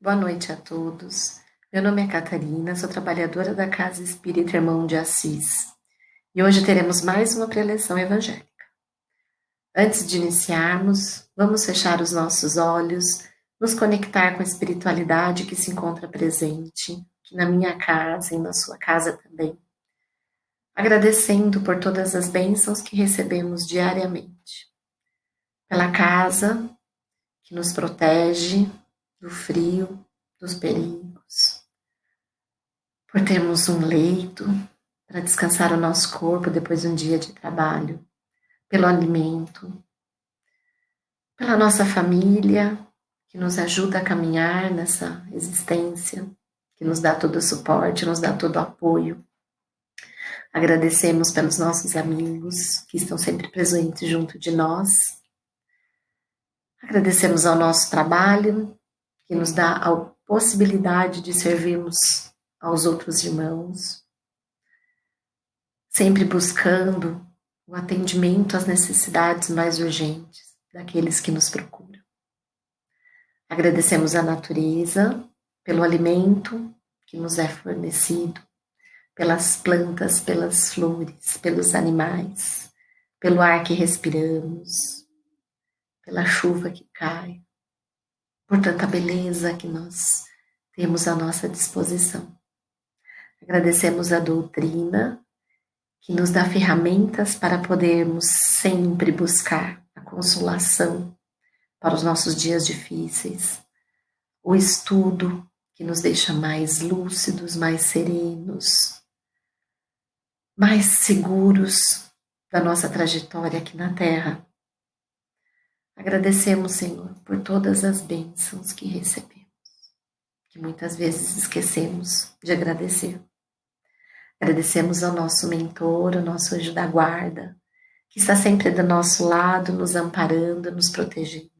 Boa noite a todos. Meu nome é Catarina, sou trabalhadora da Casa Espírita Irmão de Assis e hoje teremos mais uma preleção evangélica. Antes de iniciarmos, vamos fechar os nossos olhos, nos conectar com a espiritualidade que se encontra presente aqui na minha casa e na sua casa também, agradecendo por todas as bênçãos que recebemos diariamente, pela casa que nos protege, do frio, dos perigos, por termos um leito para descansar o nosso corpo depois de um dia de trabalho, pelo alimento, pela nossa família que nos ajuda a caminhar nessa existência, que nos dá todo o suporte, nos dá todo o apoio. Agradecemos pelos nossos amigos que estão sempre presentes junto de nós. Agradecemos ao nosso trabalho, que nos dá a possibilidade de servirmos aos outros irmãos, sempre buscando o atendimento às necessidades mais urgentes daqueles que nos procuram. Agradecemos à natureza pelo alimento que nos é fornecido, pelas plantas, pelas flores, pelos animais, pelo ar que respiramos, pela chuva que cai, por tanta beleza que nós temos à nossa disposição. Agradecemos a doutrina que nos dá ferramentas para podermos sempre buscar a consolação para os nossos dias difíceis, o estudo que nos deixa mais lúcidos, mais serenos, mais seguros da nossa trajetória aqui na Terra. Agradecemos, Senhor, por todas as bênçãos que recebemos, que muitas vezes esquecemos de agradecer. Agradecemos ao nosso mentor, ao nosso anjo da guarda, que está sempre do nosso lado, nos amparando, nos protegendo,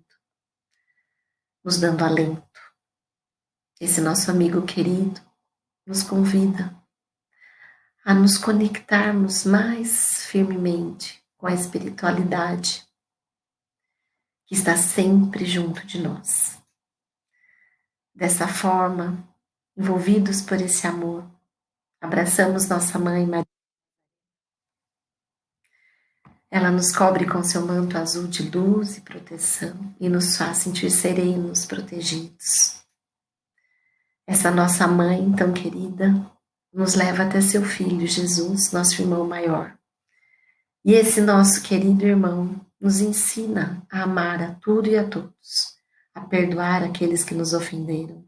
nos dando alento. Esse nosso amigo querido nos convida a nos conectarmos mais firmemente com a espiritualidade que está sempre junto de nós. Dessa forma, envolvidos por esse amor, abraçamos nossa mãe Maria. Ela nos cobre com seu manto azul de luz e proteção e nos faz sentir serenos, protegidos. Essa nossa mãe tão querida nos leva até seu filho Jesus, nosso irmão maior. E esse nosso querido irmão nos ensina a amar a tudo e a todos, a perdoar aqueles que nos ofenderam.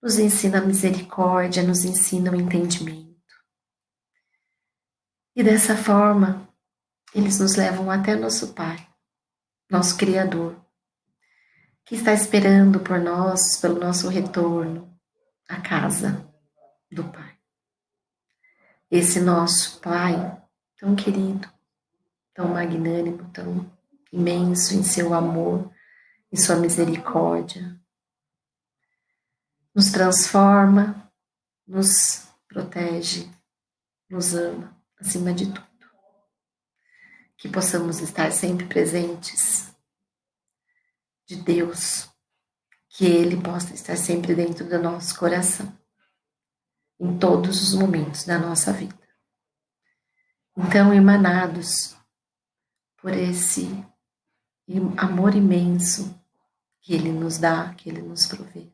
Nos ensina a misericórdia, nos ensina o entendimento. E dessa forma, eles nos levam até nosso Pai, nosso Criador, que está esperando por nós, pelo nosso retorno à casa do Pai. Esse nosso Pai tão querido, tão magnânimo, tão imenso em seu amor, em sua misericórdia. Nos transforma, nos protege, nos ama acima de tudo. Que possamos estar sempre presentes de Deus, que Ele possa estar sempre dentro do nosso coração, em todos os momentos da nossa vida. Então, emanados por esse amor imenso que Ele nos dá, que Ele nos provê.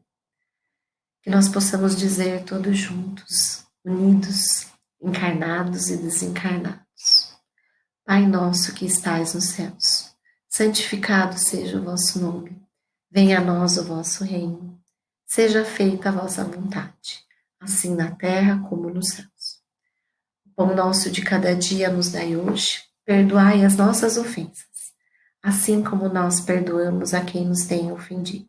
Que nós possamos dizer todos juntos, unidos, encarnados e desencarnados. Pai nosso que estais nos céus, santificado seja o vosso nome. Venha a nós o vosso reino. Seja feita a vossa vontade, assim na terra como nos céus. O pão nosso de cada dia nos dai hoje Perdoai as nossas ofensas, assim como nós perdoamos a quem nos tem ofendido.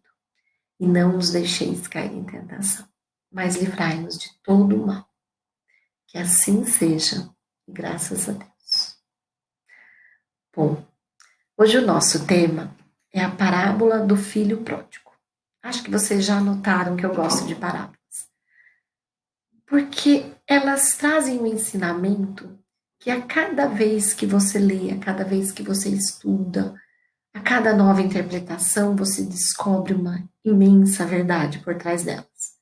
E não nos deixeis cair em tentação, mas livrai-nos de todo o mal. Que assim seja, graças a Deus. Bom, hoje o nosso tema é a parábola do filho pródigo. Acho que vocês já notaram que eu gosto de parábolas. Porque elas trazem um ensinamento que a cada vez que você lê, a cada vez que você estuda, A cada nova interpretação, você descobre uma imensa verdade por trás delas.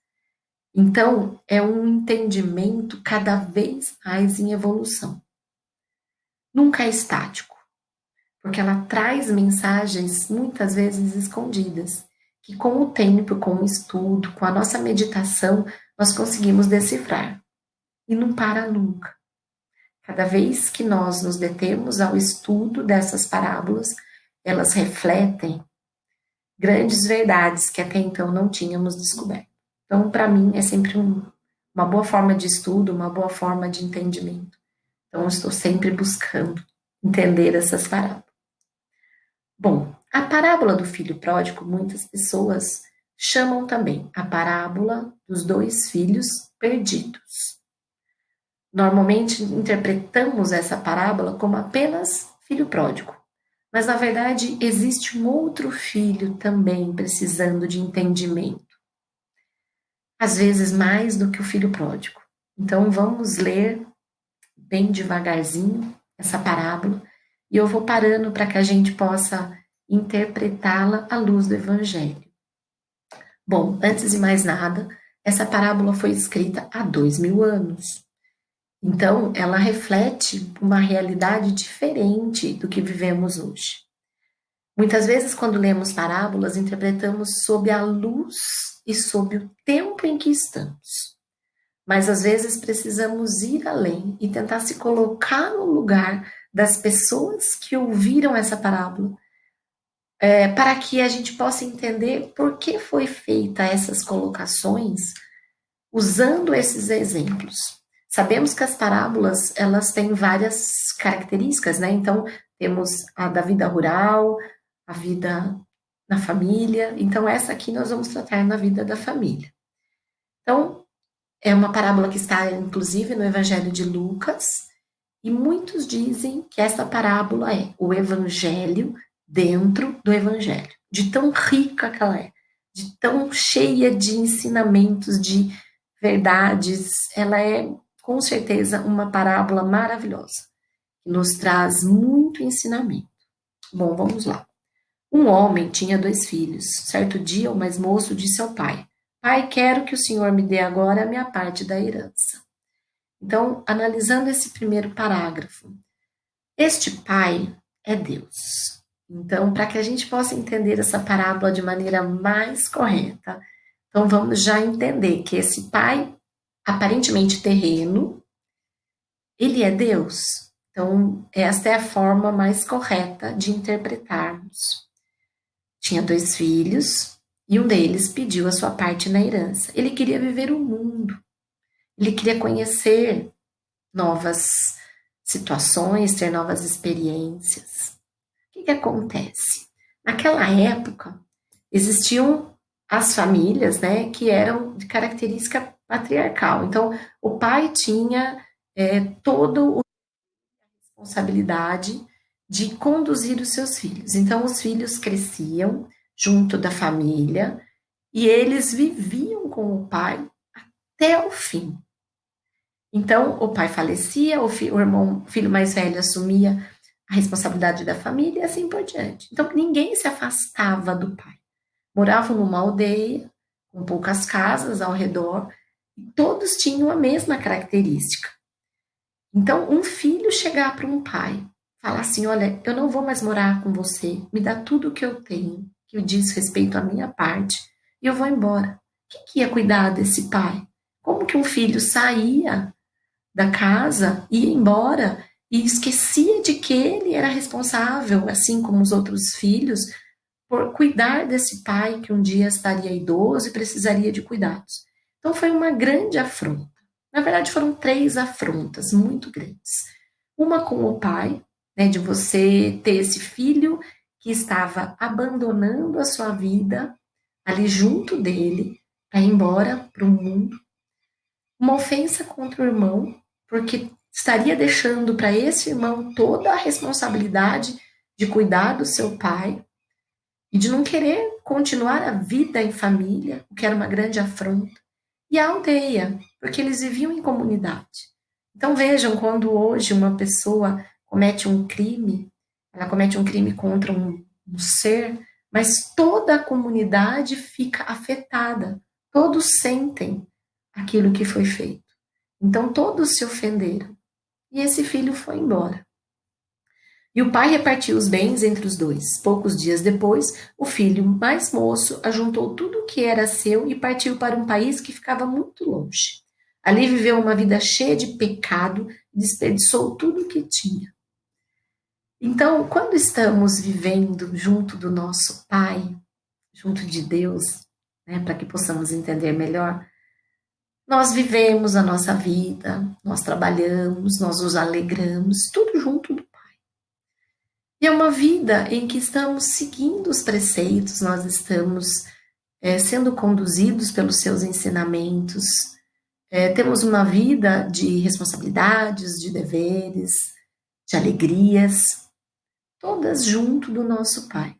Então, é um entendimento cada vez mais em evolução. Nunca é estático, porque ela traz mensagens muitas vezes escondidas, que com o tempo, com o estudo, com a nossa meditação, nós conseguimos decifrar. E não para nunca. Cada vez que nós nos detemos ao estudo dessas parábolas, elas refletem grandes verdades que até então não tínhamos descoberto. Então, para mim, é sempre um, uma boa forma de estudo, uma boa forma de entendimento. Então, estou sempre buscando entender essas parábolas. Bom, a parábola do filho pródigo, muitas pessoas chamam também a parábola dos dois filhos perdidos. Normalmente interpretamos essa parábola como apenas filho pródigo, mas na verdade existe um outro filho também precisando de entendimento. Às vezes mais do que o filho pródigo. Então vamos ler bem devagarzinho essa parábola e eu vou parando para que a gente possa interpretá-la à luz do Evangelho. Bom, antes de mais nada, essa parábola foi escrita há dois mil anos. Então, ela reflete uma realidade diferente do que vivemos hoje. Muitas vezes, quando lemos parábolas, interpretamos sob a luz e sob o tempo em que estamos. Mas às vezes precisamos ir além e tentar se colocar no lugar das pessoas que ouviram essa parábola, é, para que a gente possa entender por que foi feita essas colocações usando esses exemplos. Sabemos que as parábolas, elas têm várias características, né? Então, temos a da vida rural, a vida na família. Então, essa aqui nós vamos tratar na vida da família. Então, é uma parábola que está, inclusive, no Evangelho de Lucas, e muitos dizem que essa parábola é o Evangelho dentro do Evangelho, de tão rica que ela é, de tão cheia de ensinamentos, de verdades. Ela é com certeza, uma parábola maravilhosa, que nos traz muito ensinamento. Bom, vamos lá. Um homem tinha dois filhos. Certo dia, o mais moço disse ao pai: Pai, quero que o senhor me dê agora a minha parte da herança. Então, analisando esse primeiro parágrafo, este pai é Deus. Então, para que a gente possa entender essa parábola de maneira mais correta, então vamos já entender que esse pai aparentemente terreno, ele é Deus. Então, esta é a forma mais correta de interpretarmos. Tinha dois filhos e um deles pediu a sua parte na herança. Ele queria viver o mundo, ele queria conhecer novas situações, ter novas experiências. O que, que acontece? Naquela época, existiam as famílias né, que eram de característica patriarcal. Então, o pai tinha é, a responsabilidade de conduzir os seus filhos. Então, os filhos cresciam junto da família e eles viviam com o pai até o fim. Então, o pai falecia, o, filho, o irmão, filho mais velho assumia a responsabilidade da família e assim por diante. Então, ninguém se afastava do pai. Moravam numa aldeia, com poucas casas ao redor, todos tinham a mesma característica. Então, um filho chegar para um pai, falar assim: Olha, eu não vou mais morar com você, me dá tudo o que eu tenho, que diz respeito à minha parte, e eu vou embora. Quem que ia cuidar desse pai? Como que um filho saía da casa, ia embora e esquecia de que ele era responsável, assim como os outros filhos, por cuidar desse pai que um dia estaria idoso e precisaria de cuidados? Então foi uma grande afronta. Na verdade, foram três afrontas muito grandes. Uma com o pai, né, de você ter esse filho que estava abandonando a sua vida ali junto dele para ir embora para o mundo. Uma ofensa contra o irmão, porque estaria deixando para esse irmão toda a responsabilidade de cuidar do seu pai e de não querer continuar a vida em família, o que era uma grande afronta e a aldeia, porque eles viviam em comunidade. Então vejam, quando hoje uma pessoa comete um crime, ela comete um crime contra um um ser, mas toda a comunidade fica afetada. Todos sentem aquilo que foi feito. Então todos se ofenderam. E esse filho foi embora. E o pai repartiu os bens entre os dois. Poucos dias depois, o filho mais moço ajuntou tudo o que era seu e partiu para um país que ficava muito longe. Ali viveu uma vida cheia de pecado desperdiçou tudo o que tinha. Então, quando estamos vivendo junto do nosso Pai, junto de Deus, né, para que possamos entender melhor, nós vivemos a nossa vida, nós trabalhamos, nós nos alegramos, tudo junto e é uma vida em que estamos seguindo os preceitos, nós estamos é, sendo conduzidos pelos seus ensinamentos, é, temos uma vida de responsabilidades, de deveres, de alegrias, todas junto do nosso Pai.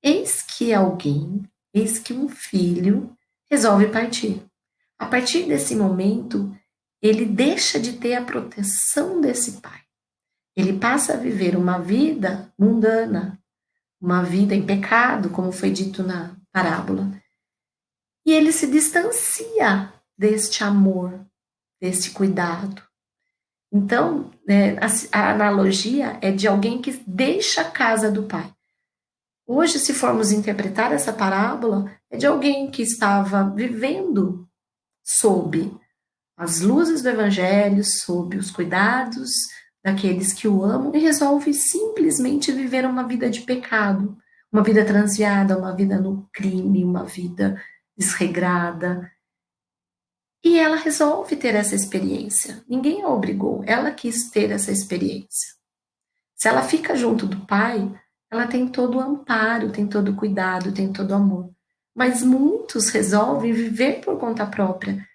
Eis que alguém, eis que um filho resolve partir. A partir desse momento, ele deixa de ter a proteção desse pai. Ele passa a viver uma vida mundana, uma vida em pecado, como foi dito na parábola. E ele se distancia deste amor, deste cuidado. Então, né, a, a analogia é de alguém que deixa a casa do pai. Hoje, se formos interpretar essa parábola, é de alguém que estava vivendo sob as luzes do Evangelho, sob os cuidados daqueles que o amam e resolve simplesmente viver uma vida de pecado, uma vida transviada, uma vida no crime, uma vida desregrada. E ela resolve ter essa experiência. Ninguém a obrigou, ela quis ter essa experiência. Se ela fica junto do pai, ela tem todo o amparo, tem todo o cuidado, tem todo o amor. Mas muitos resolvem viver por conta própria,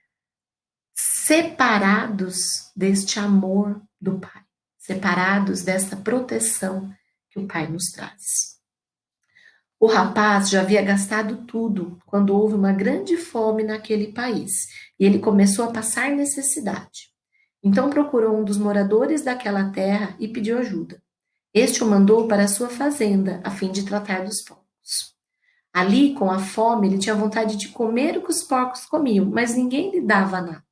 separados deste amor do pai separados dessa proteção que o Pai nos traz. O rapaz já havia gastado tudo quando houve uma grande fome naquele país e ele começou a passar necessidade. Então procurou um dos moradores daquela terra e pediu ajuda. Este o mandou para a sua fazenda a fim de tratar dos porcos. Ali, com a fome, ele tinha vontade de comer o que os porcos comiam, mas ninguém lhe dava nada.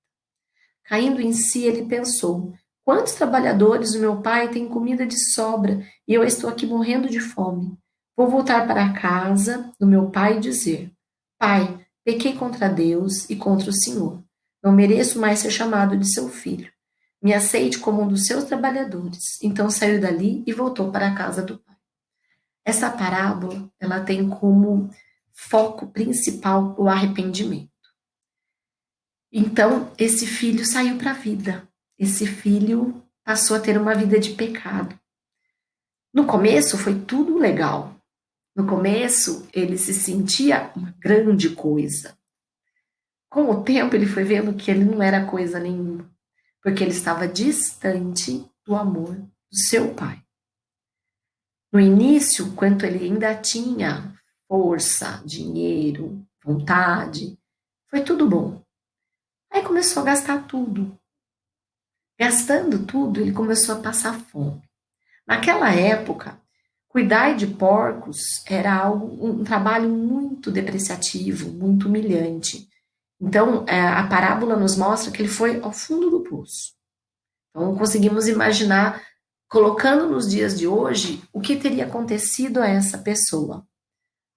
Caindo em si, ele pensou: Quantos trabalhadores o meu pai têm comida de sobra e eu estou aqui morrendo de fome? Vou voltar para a casa do meu pai e dizer: Pai, pequei contra Deus e contra o Senhor. Não mereço mais ser chamado de seu filho. Me aceite como um dos seus trabalhadores. Então saiu dali e voltou para a casa do pai. Essa parábola, ela tem como foco principal o arrependimento. Então, esse filho saiu para a vida esse filho passou a ter uma vida de pecado. No começo foi tudo legal. No começo ele se sentia uma grande coisa. Com o tempo ele foi vendo que ele não era coisa nenhuma, porque ele estava distante do amor do seu pai. No início, quando ele ainda tinha força, dinheiro, vontade, foi tudo bom. Aí começou a gastar tudo. Gastando tudo, ele começou a passar fome. Naquela época, cuidar de porcos era algo, um trabalho muito depreciativo, muito humilhante. Então, é, a parábola nos mostra que ele foi ao fundo do poço. Então, conseguimos imaginar, colocando nos dias de hoje, o que teria acontecido a essa pessoa.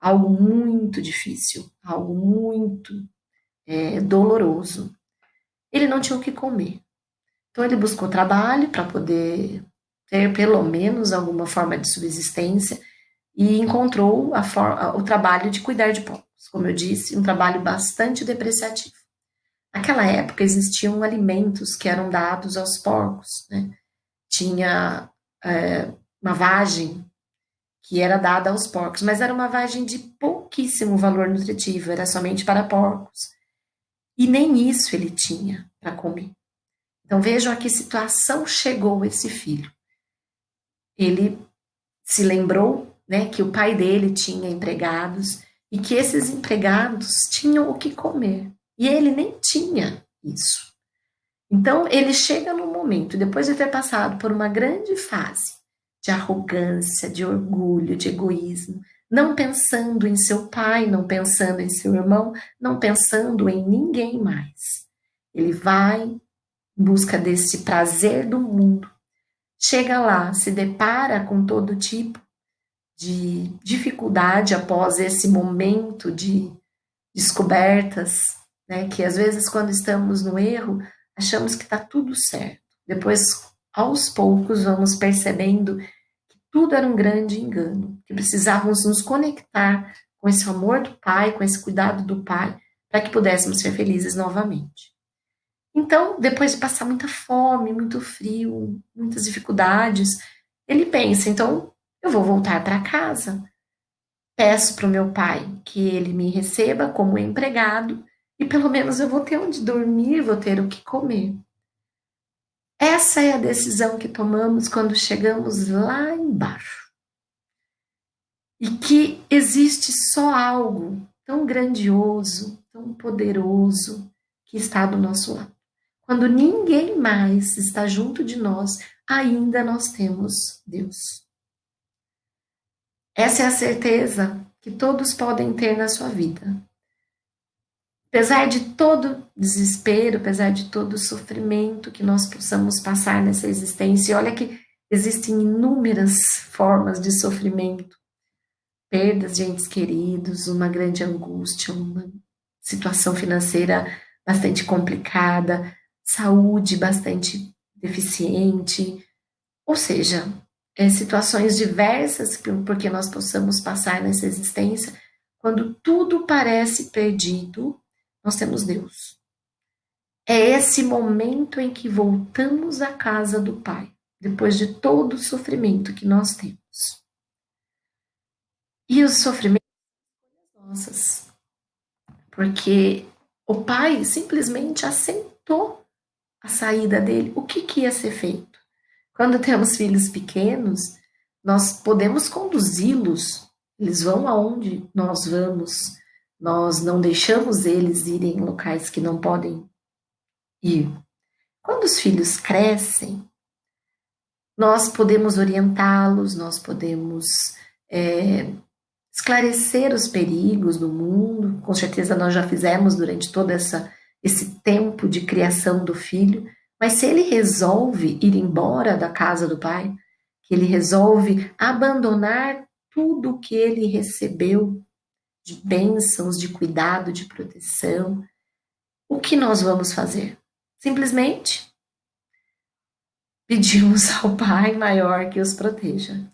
Algo muito difícil, algo muito é, doloroso. Ele não tinha o que comer. Então ele buscou trabalho para poder ter pelo menos alguma forma de subsistência e encontrou forma, o trabalho de cuidar de porcos. Como eu disse, um trabalho bastante depreciativo. Naquela época existiam alimentos que eram dados aos porcos. Né? Tinha é, uma vagem que era dada aos porcos, mas era uma vagem de pouquíssimo valor nutritivo, era somente para porcos. E nem isso ele tinha para comer. Então vejam a que situação chegou esse filho. Ele se lembrou né, que o pai dele tinha empregados e que esses empregados tinham o que comer. E ele nem tinha isso. Então ele chega no momento, depois de ter passado por uma grande fase de arrogância, de orgulho, de egoísmo, não pensando em seu pai, não pensando em seu irmão, não pensando em ninguém mais. Ele vai em busca desse prazer do mundo. Chega lá, se depara com todo tipo de dificuldade após esse momento de descobertas, né? Que às vezes, quando estamos no erro, achamos que está tudo certo. Depois, aos poucos, vamos percebendo que tudo era um grande engano, que precisávamos nos conectar com esse amor do Pai, com esse cuidado do Pai, para que pudéssemos ser felizes novamente. Então, depois de passar muita fome, muito frio, muitas dificuldades, ele pensa: então eu vou voltar para casa. Peço para o meu pai que ele me receba como empregado e pelo menos eu vou ter onde dormir, vou ter o que comer. Essa é a decisão que tomamos quando chegamos lá embaixo. E que existe só algo tão grandioso, tão poderoso que está do nosso lado. Quando ninguém mais está junto de nós, ainda nós temos Deus. Essa é a certeza que todos podem ter na sua vida. Apesar de todo desespero, apesar de todo sofrimento que nós possamos passar nessa existência, e olha que existem inúmeras formas de sofrimento, perdas de entes queridos, uma grande angústia, uma situação financeira bastante complicada, saúde bastante deficiente, ou seja, é, situações diversas porque nós possamos passar nessa existência, quando tudo parece perdido, nós temos Deus. É esse momento em que voltamos à casa do Pai, depois de todo o sofrimento que nós temos. E os sofrimentos são nossas, porque o Pai simplesmente aceitou a saída dele. O que, que ia ser feito? Quando temos filhos pequenos, nós podemos conduzi-los, eles vão aonde nós vamos, nós não deixamos eles irem em locais que não podem ir. Quando os filhos crescem, nós podemos orientá-los, nós podemos é, esclarecer os perigos do mundo. Com certeza nós já fizemos durante todo essa, esse tempo de criação do filho. Mas se ele resolve ir embora da casa do pai, que ele resolve abandonar tudo que ele recebeu de bênçãos, de cuidado, de proteção, o que nós vamos fazer? Simplesmente pedimos ao Pai maior que os proteja.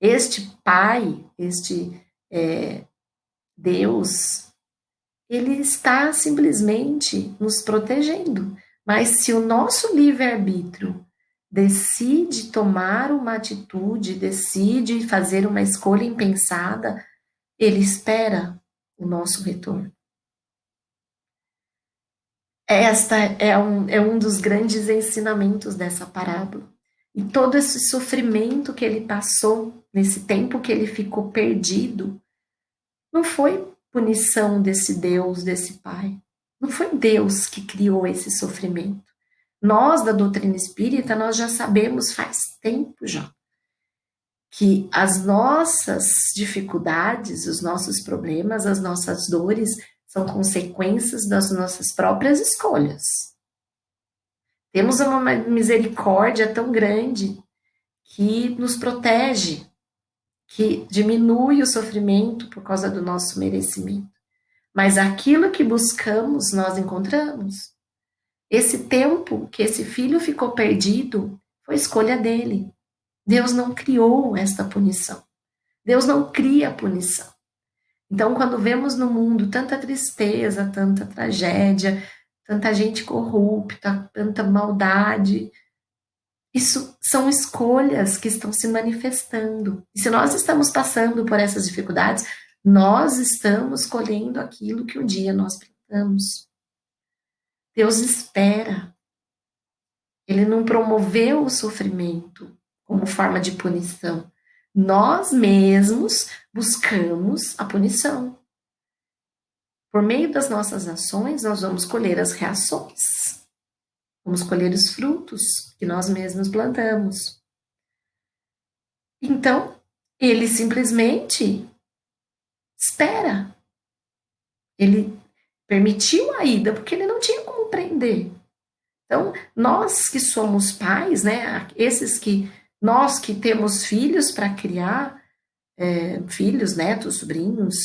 Este Pai, este é, Deus, ele está simplesmente nos protegendo. Mas se o nosso livre-arbítrio decide tomar uma atitude, decide fazer uma escolha impensada, ele espera o nosso retorno. Esta é um, é um dos grandes ensinamentos dessa parábola. E todo esse sofrimento que ele passou, nesse tempo que ele ficou perdido, não foi punição desse Deus, desse Pai. Não foi Deus que criou esse sofrimento. Nós, da doutrina espírita, nós já sabemos faz tempo já que as nossas dificuldades, os nossos problemas, as nossas dores são consequências das nossas próprias escolhas. Temos uma misericórdia tão grande que nos protege, que diminui o sofrimento por causa do nosso merecimento. Mas aquilo que buscamos, nós encontramos. Esse tempo que esse filho ficou perdido foi escolha dele. Deus não criou esta punição. Deus não cria punição. Então, quando vemos no mundo tanta tristeza, tanta tragédia, tanta gente corrupta, tanta maldade, isso são escolhas que estão se manifestando. E se nós estamos passando por essas dificuldades, nós estamos colhendo aquilo que um dia nós plantamos. Deus espera. Ele não promoveu o sofrimento como forma de punição. Nós mesmos buscamos a punição. Por meio das nossas ações, nós vamos colher as reações. Vamos colher os frutos que nós mesmos plantamos. Então, ele simplesmente espera. Ele permitiu a ida porque ele não tinha como prender. Então, nós que somos pais, né, esses que nós que temos filhos para criar, é, filhos, netos, sobrinhos,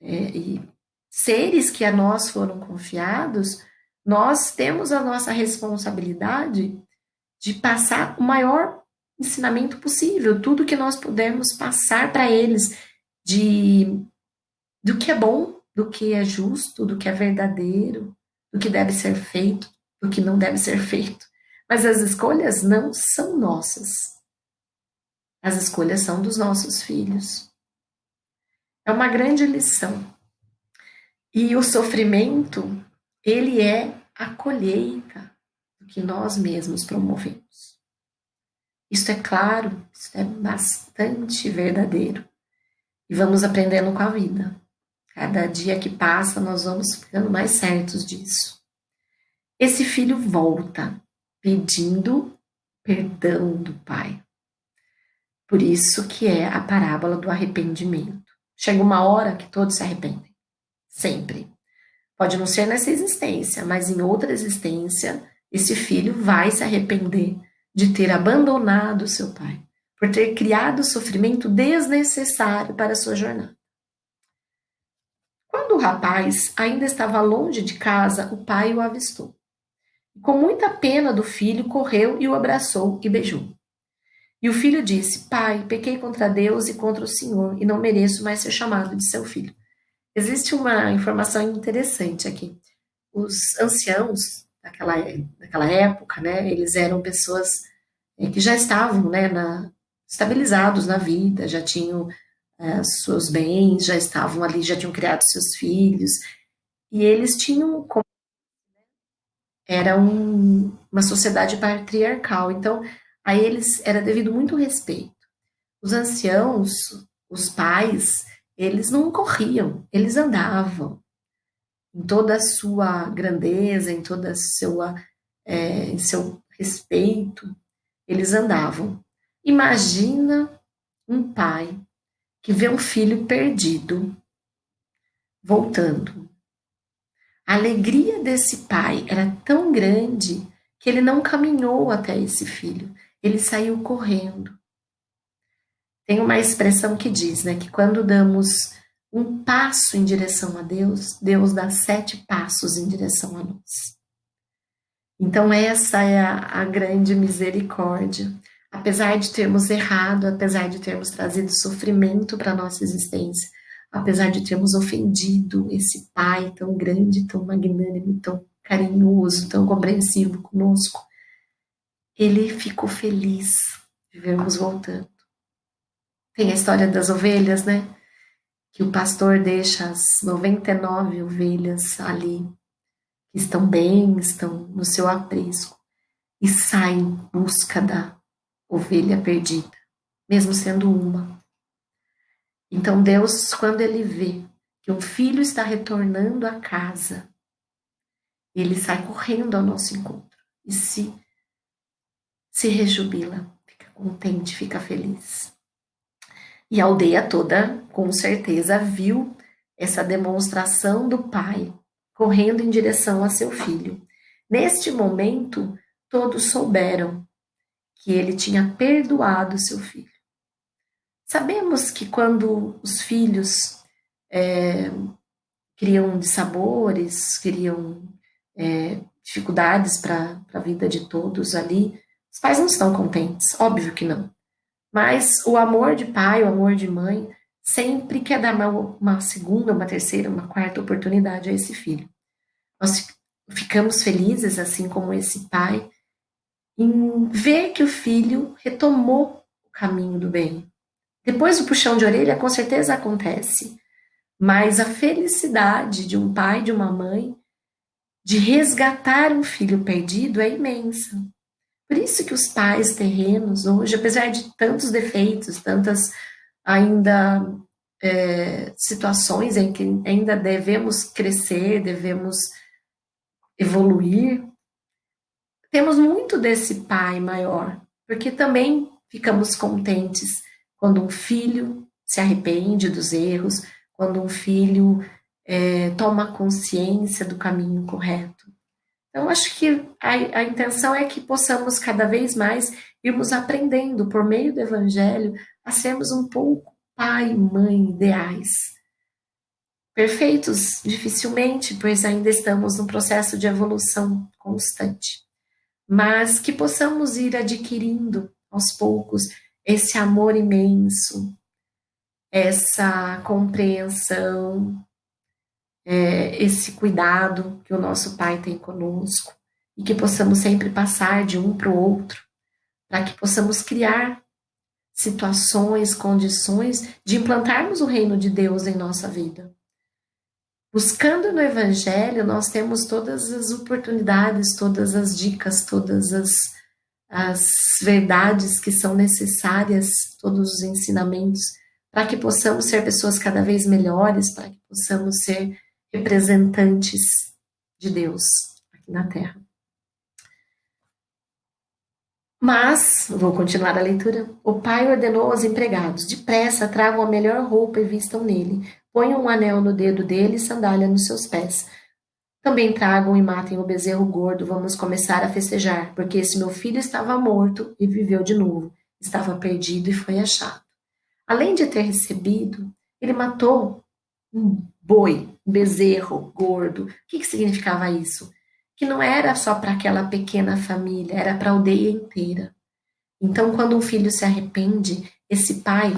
é, e seres que a nós foram confiados, nós temos a nossa responsabilidade de passar o maior ensinamento possível, tudo que nós pudermos passar para eles de do que é bom, do que é justo, do que é verdadeiro, do que deve ser feito, do que não deve ser feito. Mas as escolhas não são nossas. As escolhas são dos nossos filhos. É uma grande lição. E o sofrimento, ele é a colheita do que nós mesmos promovemos. Isso é claro, isso é bastante verdadeiro. E vamos aprendendo com a vida. Cada dia que passa, nós vamos ficando mais certos disso. Esse filho volta pedindo perdão do pai. Por isso que é a parábola do arrependimento. Chega uma hora que todos se arrependem. Sempre. Pode não ser nessa existência, mas em outra existência, esse filho vai se arrepender de ter abandonado seu pai, por ter criado sofrimento desnecessário para sua jornada. Quando o rapaz ainda estava longe de casa, o pai o avistou. Com muita pena do filho, correu e o abraçou e beijou. E o filho disse: Pai, pequei contra Deus e contra o Senhor, e não mereço mais ser chamado de seu filho. Existe uma informação interessante aqui. Os anciãos daquela, daquela época, né, eles eram pessoas é, que já estavam né, na, estabilizados na vida, já tinham é, seus bens, já estavam ali, já tinham criado seus filhos, e eles tinham era um, uma sociedade patriarcal, então a eles era devido muito respeito. Os anciãos, os pais, eles não corriam, eles andavam. Em toda a sua grandeza, em toda a sua, é, em seu respeito, eles andavam. Imagina um pai que vê um filho perdido voltando. A alegria desse pai era tão grande que ele não caminhou até esse filho, ele saiu correndo. Tem uma expressão que diz, né, que quando damos um passo em direção a Deus, Deus dá sete passos em direção a nós. Então, essa é a, a grande misericórdia. Apesar de termos errado, apesar de termos trazido sofrimento para a nossa existência, apesar de termos ofendido esse Pai tão grande, tão magnânimo, tão carinhoso, tão compreensivo conosco, ele ficou feliz de vermos voltando. Tem a história das ovelhas, né? Que o pastor deixa as 99 ovelhas ali, que estão bem, estão no seu aprisco, e sai em busca da ovelha perdida, mesmo sendo uma. Então Deus, quando ele vê que um filho está retornando à casa, ele sai correndo ao nosso encontro e se se rejubila, fica contente, fica feliz. E a aldeia toda, com certeza, viu essa demonstração do pai correndo em direção a seu filho. Neste momento, todos souberam que ele tinha perdoado seu filho. Sabemos que quando os filhos é, criam dissabores, criam é, dificuldades para a vida de todos ali, os pais não estão contentes, óbvio que não. Mas o amor de pai, o amor de mãe, sempre quer dar uma, uma segunda, uma terceira, uma quarta oportunidade a esse filho. Nós ficamos felizes, assim como esse pai, em ver que o filho retomou o caminho do bem. Depois o puxão de orelha com certeza acontece, mas a felicidade de um pai, de uma mãe, de resgatar um filho perdido é imensa. Por isso que os pais terrenos hoje, apesar de tantos defeitos, tantas ainda é, situações em que ainda devemos crescer, devemos evoluir, temos muito desse pai maior, porque também ficamos contentes quando um filho se arrepende dos erros, quando um filho é, toma consciência do caminho correto. Então, acho que a, a intenção é que possamos cada vez mais irmos aprendendo por meio do Evangelho a sermos um pouco pai e mãe ideais. Perfeitos, dificilmente, pois ainda estamos num processo de evolução constante. Mas que possamos ir adquirindo aos poucos esse amor imenso, essa compreensão, é, esse cuidado que o nosso Pai tem conosco e que possamos sempre passar de um para o outro, para que possamos criar situações, condições de implantarmos o reino de Deus em nossa vida. Buscando no Evangelho, nós temos todas as oportunidades, todas as dicas, todas as, as verdades que são necessárias, todos os ensinamentos, para que possamos ser pessoas cada vez melhores, para que possamos ser representantes de Deus aqui na Terra. Mas, vou continuar a leitura. O pai ordenou aos empregados: depressa tragam a melhor roupa e vistam nele. Ponham um anel no dedo dele e sandália nos seus pés. Também tragam e matem o bezerro gordo. Vamos começar a festejar, porque esse meu filho estava morto e viveu de novo. Estava perdido e foi achado. Além de ter recebido, ele matou um boi, bezerro gordo. O que, que significava isso? Que não era só para aquela pequena família, era para a aldeia inteira. Então, quando um filho se arrepende, esse pai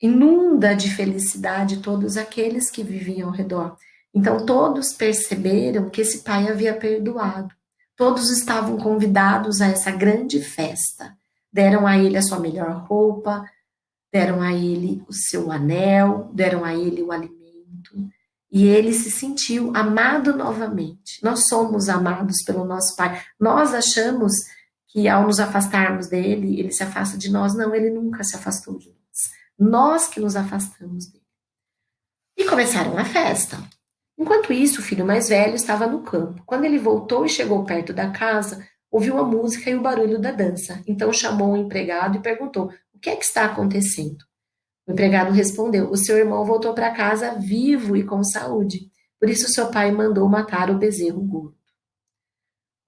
inunda de felicidade todos aqueles que viviam ao redor. Então, todos perceberam que esse pai havia perdoado. Todos estavam convidados a essa grande festa. Deram a ele a sua melhor roupa, deram a ele o seu anel, deram a ele o alimento. E ele se sentiu amado novamente. Nós somos amados pelo nosso Pai. Nós achamos que ao nos afastarmos dele, ele se afasta de nós. Não, ele nunca se afastou de nós. Nós que nos afastamos dele. E começaram a festa. Enquanto isso, o filho mais velho estava no campo. Quando ele voltou e chegou perto da casa, ouviu a música e o barulho da dança. Então chamou o empregado e perguntou: que é que está acontecendo? O empregado respondeu: O seu irmão voltou para casa vivo e com saúde. Por isso seu pai mandou matar o bezerro gordo.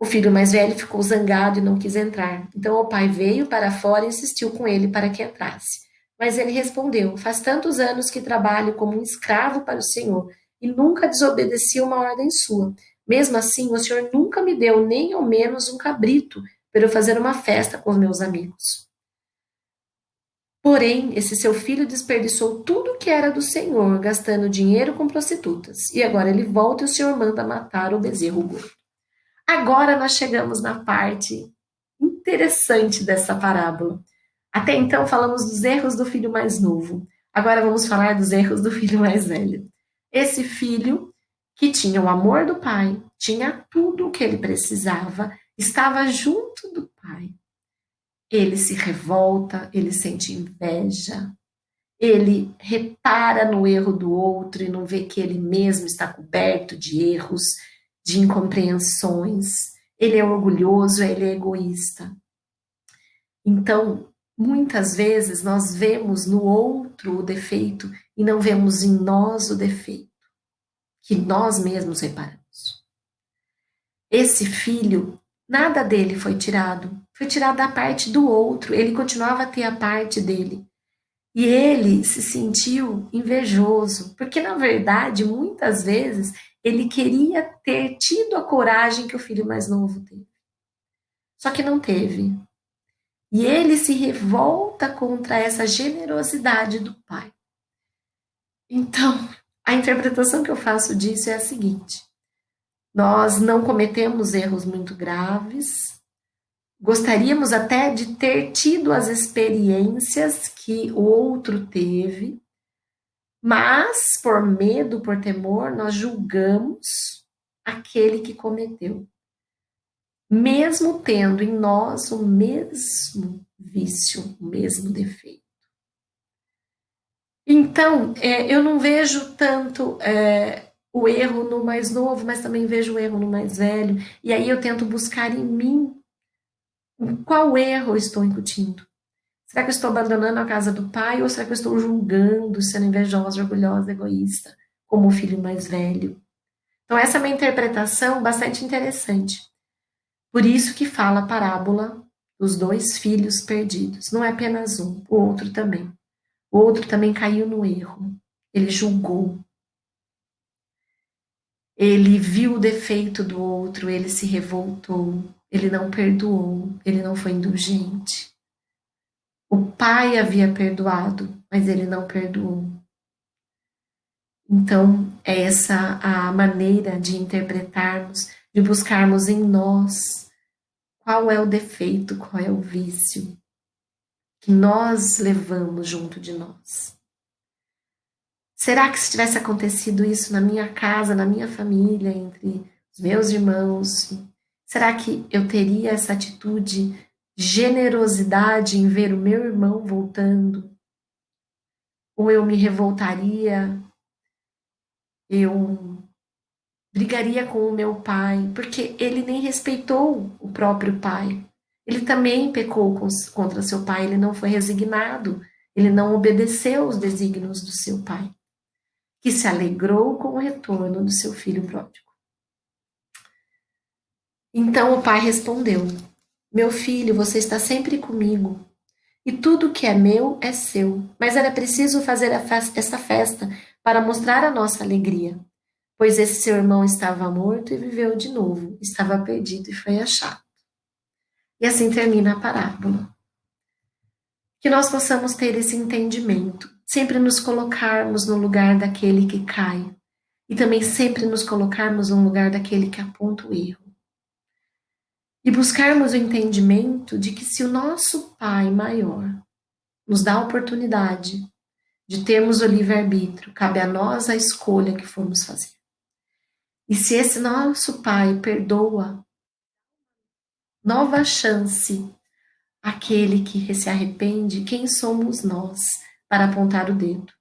O filho mais velho ficou zangado e não quis entrar. Então o pai veio para fora e insistiu com ele para que entrasse. Mas ele respondeu: Faz tantos anos que trabalho como um escravo para o Senhor e nunca desobedeci uma ordem sua. Mesmo assim, o Senhor nunca me deu nem ao menos um cabrito para eu fazer uma festa com os meus amigos. Porém, esse seu filho desperdiçou tudo que era do Senhor, gastando dinheiro com prostitutas. E agora ele volta e o Senhor manda matar o bezerro gordo. Agora nós chegamos na parte interessante dessa parábola. Até então falamos dos erros do filho mais novo. Agora vamos falar dos erros do filho mais velho. Esse filho que tinha o amor do pai, tinha tudo o que ele precisava, estava junto do pai ele se revolta, ele sente inveja, ele repara no erro do outro e não vê que ele mesmo está coberto de erros, de incompreensões. Ele é orgulhoso, ele é egoísta. Então, muitas vezes nós vemos no outro o defeito e não vemos em nós o defeito que nós mesmos reparamos. Esse filho, nada dele foi tirado, foi tirado da parte do outro, ele continuava a ter a parte dele. E ele se sentiu invejoso, porque na verdade, muitas vezes, ele queria ter tido a coragem que o filho mais novo teve. Só que não teve. E ele se revolta contra essa generosidade do pai. Então, a interpretação que eu faço disso é a seguinte: nós não cometemos erros muito graves, Gostaríamos até de ter tido as experiências que o outro teve, mas por medo, por temor, nós julgamos aquele que cometeu, mesmo tendo em nós o mesmo vício, o mesmo defeito. Então, é, eu não vejo tanto é, o erro no mais novo, mas também vejo o erro no mais velho, e aí eu tento buscar em mim Qual erro eu estou incutindo? Será que eu estou abandonando a casa do pai ou será que eu estou julgando, sendo invejosa, orgulhosa, egoísta, como o filho mais velho? Então, essa é uma interpretação bastante interessante. Por isso que fala a parábola dos dois filhos perdidos. Não é apenas um, o outro também. O outro também caiu no erro. Ele julgou. Ele viu o defeito do outro, ele se revoltou, ele não perdoou, ele não foi indulgente. O pai havia perdoado, mas ele não perdoou. Então, é essa a maneira de interpretarmos, de buscarmos em nós qual é o defeito, qual é o vício que nós levamos junto de nós. Será que se tivesse acontecido isso na minha casa, na minha família, entre os meus irmãos, será que eu teria essa atitude de generosidade em ver o meu irmão voltando? Ou eu me revoltaria eu brigaria com o meu pai, porque ele nem respeitou o próprio pai. Ele também pecou contra seu pai, ele não foi resignado, ele não obedeceu os desígnios do seu pai, que se alegrou com o retorno do seu filho pródigo. Então o pai respondeu: Meu filho, você está sempre comigo, e tudo que é meu é seu, mas era preciso fazer essa festa para mostrar a nossa alegria, pois esse seu irmão estava morto e viveu de novo, estava perdido e foi achado. E assim termina a parábola. Que nós possamos ter esse entendimento, sempre nos colocarmos no lugar daquele que cai, e também sempre nos colocarmos no lugar daquele que aponta o erro. E buscarmos o entendimento de que se o nosso Pai maior nos dá a oportunidade de termos o livre-arbítrio, cabe a nós a escolha que formos fazer. E se esse nosso Pai perdoa, nova chance aquele que se arrepende, quem somos nós para apontar o dedo?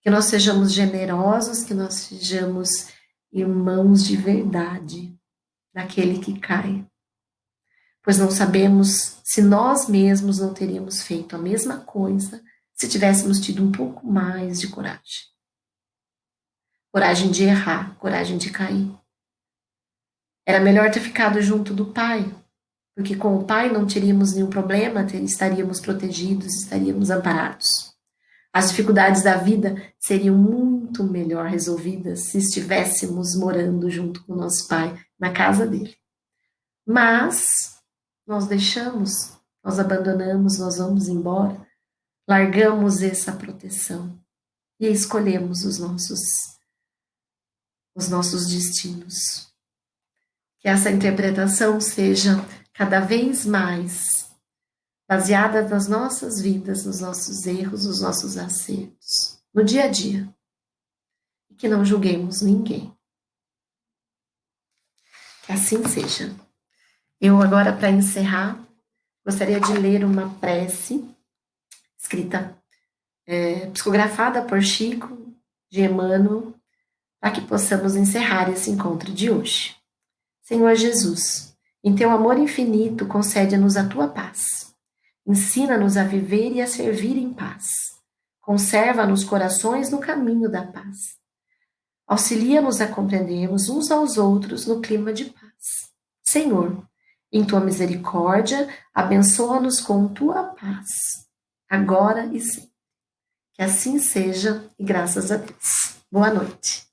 Que nós sejamos generosos, que nós sejamos irmãos de verdade daquele que cai. Pois não sabemos se nós mesmos não teríamos feito a mesma coisa se tivéssemos tido um pouco mais de coragem. Coragem de errar, coragem de cair. Era melhor ter ficado junto do pai, porque com o pai não teríamos nenhum problema, estaríamos protegidos, estaríamos amparados. As dificuldades da vida seriam muito melhor resolvidas se estivéssemos morando junto com nosso pai na casa dele. Mas nós deixamos, nós abandonamos, nós vamos embora largamos essa proteção e escolhemos os nossos os nossos destinos. Que essa interpretação seja cada vez mais baseada nas nossas vidas, nos nossos erros, nos nossos acertos, no dia a dia. E que não julguemos ninguém. Que assim seja. Eu agora, para encerrar, gostaria de ler uma prece escrita, é, psicografada por Chico de Emmanuel, para que possamos encerrar esse encontro de hoje. Senhor Jesus, em teu amor infinito, concede-nos a tua paz. Ensina-nos a viver e a servir em paz. Conserva-nos corações no caminho da paz. Auxilia-nos a compreendermos uns aos outros no clima de paz. Senhor, em tua misericórdia, abençoa-nos com tua paz agora e sempre. Que assim seja e graças a Deus. Boa noite.